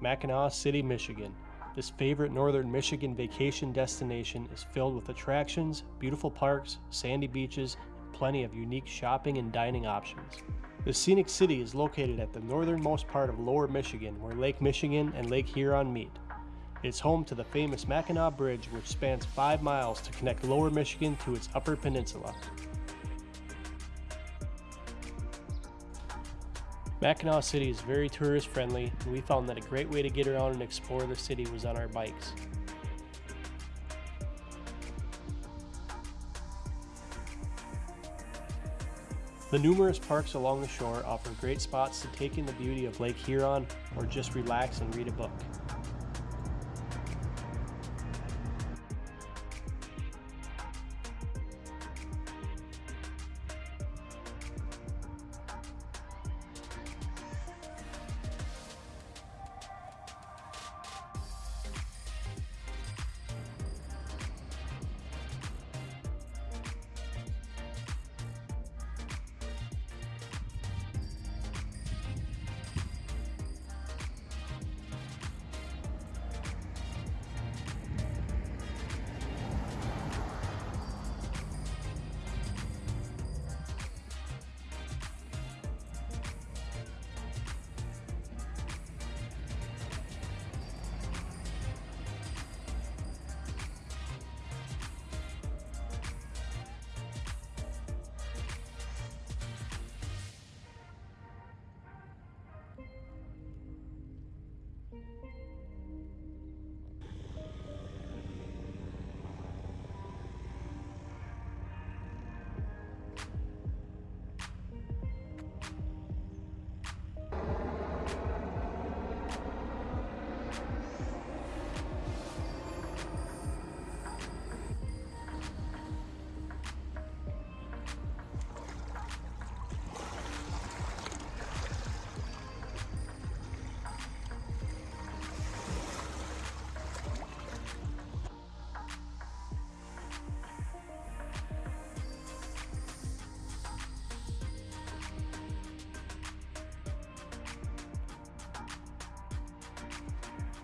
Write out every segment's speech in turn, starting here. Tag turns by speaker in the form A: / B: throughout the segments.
A: Mackinaw City, Michigan. This favorite northern Michigan vacation destination is filled with attractions, beautiful parks, sandy beaches, and plenty of unique shopping and dining options. The scenic city is located at the northernmost part of Lower Michigan where Lake Michigan and Lake Huron meet. It's home to the famous Mackinac Bridge which spans 5 miles to connect Lower Michigan to its upper peninsula. Mackinaw City is very tourist friendly and we found that a great way to get around and explore the city was on our bikes. The numerous parks along the shore offer great spots to take in the beauty of Lake Huron or just relax and read a book.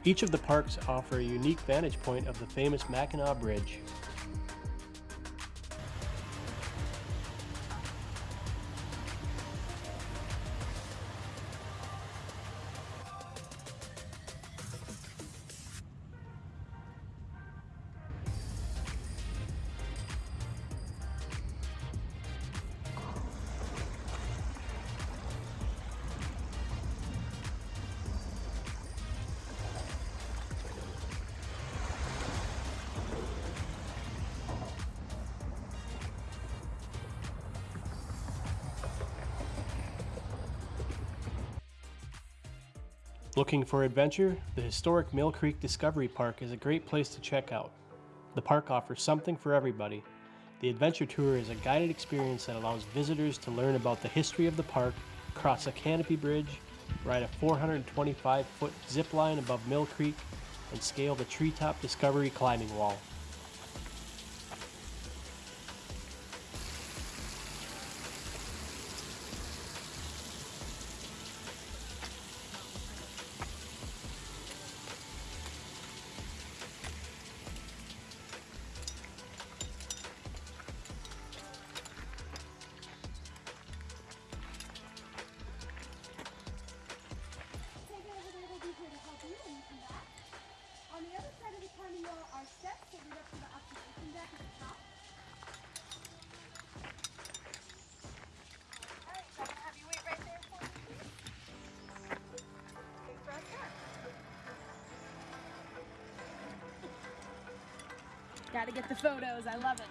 A: Each of the parks offer a unique vantage point of the famous Mackinac Bridge. Looking for adventure? The historic Mill Creek Discovery Park is a great place to check out. The park offers something for everybody. The adventure tour is a guided experience that allows visitors to learn about the history of the park, cross a canopy bridge, ride a 425 foot zip line above Mill Creek, and scale the Treetop Discovery climbing wall.
B: Gotta get the photos, I love it.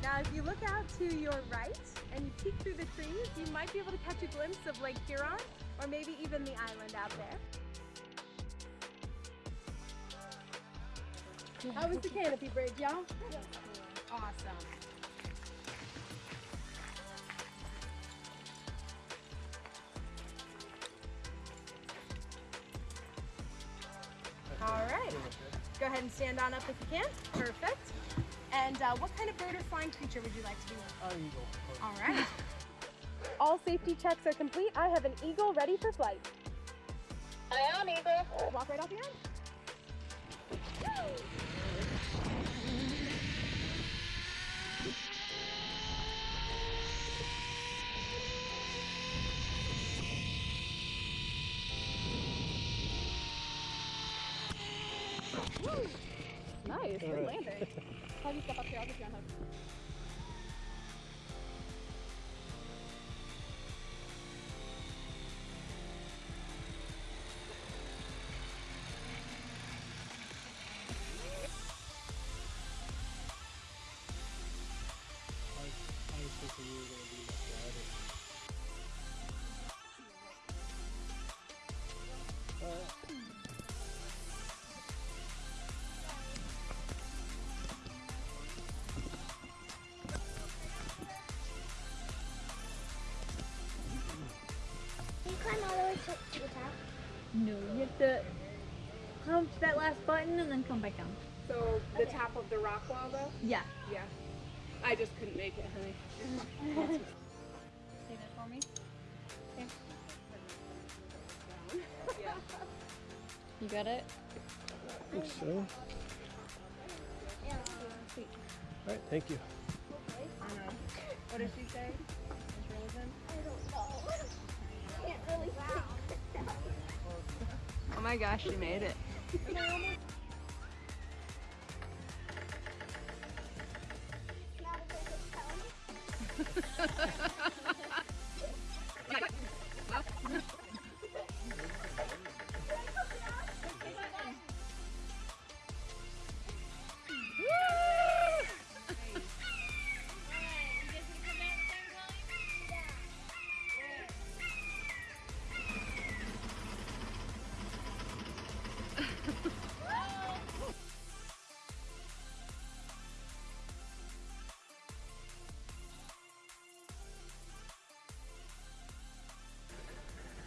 B: Now, if you look out to your right and you peek through the trees, you might be able to catch a glimpse of Lake Huron or maybe even the island out there. How was the canopy bridge, y'all? Awesome. All right. Go ahead and stand on up if you can. Perfect. And uh, what kind of bird or flying creature would you like to be? With? An eagle. All right. All safety checks are complete. I have an eagle ready for flight.
C: Aye on, Eagle.
B: Walk right off the end. Nice, good landing. How do you step up here? I'll get you on hook.
D: No, you have to punch that last button and then come back down.
B: So the top of the rock wall though?
D: Yeah.
B: Yeah. I just couldn't make it, honey.
D: Say that for me. Okay.
B: Yeah.
D: You got it?
A: I think so. Alright, thank you.
B: What does she say?
C: I don't know. I can't really see.
D: Oh my gosh, you made it.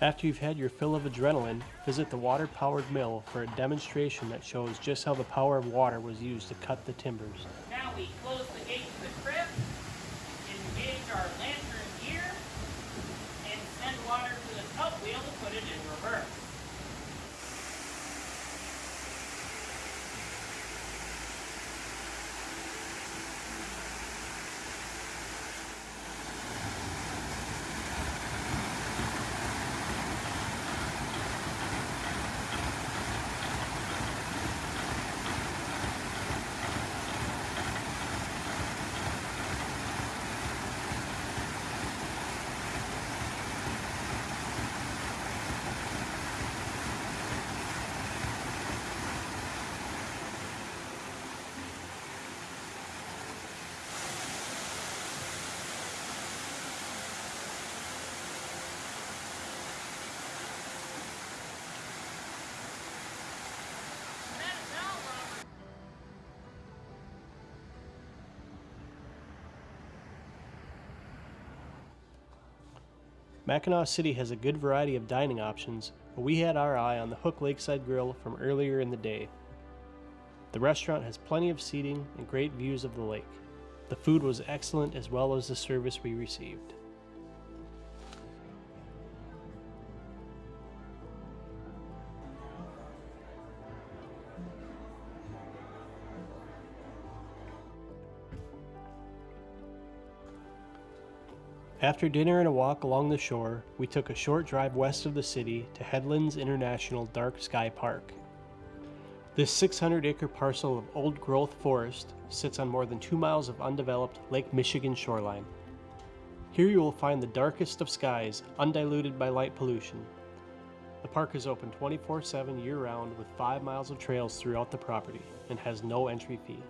A: After you've had your fill of adrenaline, visit the water powered mill for a demonstration that shows just how the power of water was used to cut the timbers.
E: Now we close the gate to the crypt, engage our lantern gear, and send water to the tub wheel to put it in reverse.
A: Mackinaw City has a good variety of dining options, but we had our eye on the Hook Lakeside Grill from earlier in the day. The restaurant has plenty of seating and great views of the lake. The food was excellent as well as the service we received. After dinner and a walk along the shore, we took a short drive west of the city to Headlands International Dark Sky Park. This 600 acre parcel of old growth forest sits on more than two miles of undeveloped Lake Michigan shoreline. Here you will find the darkest of skies, undiluted by light pollution. The park is open 24 7 year round with 5 miles of trails throughout the property and has no entry fee.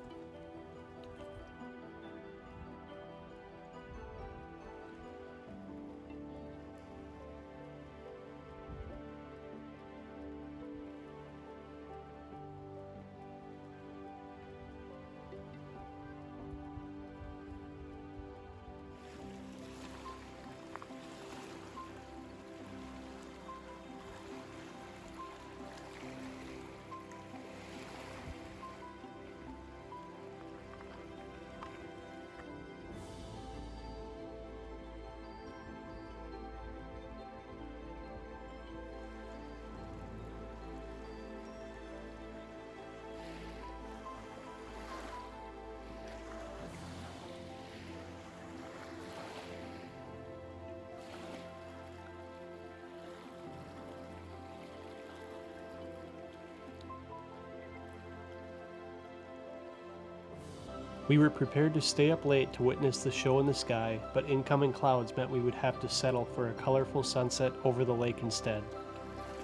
A: We were prepared to stay up late to witness the show in the sky, but incoming clouds meant we would have to settle for a colorful sunset over the lake instead.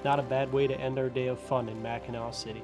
A: Not a bad way to end our day of fun in Mackinaw City.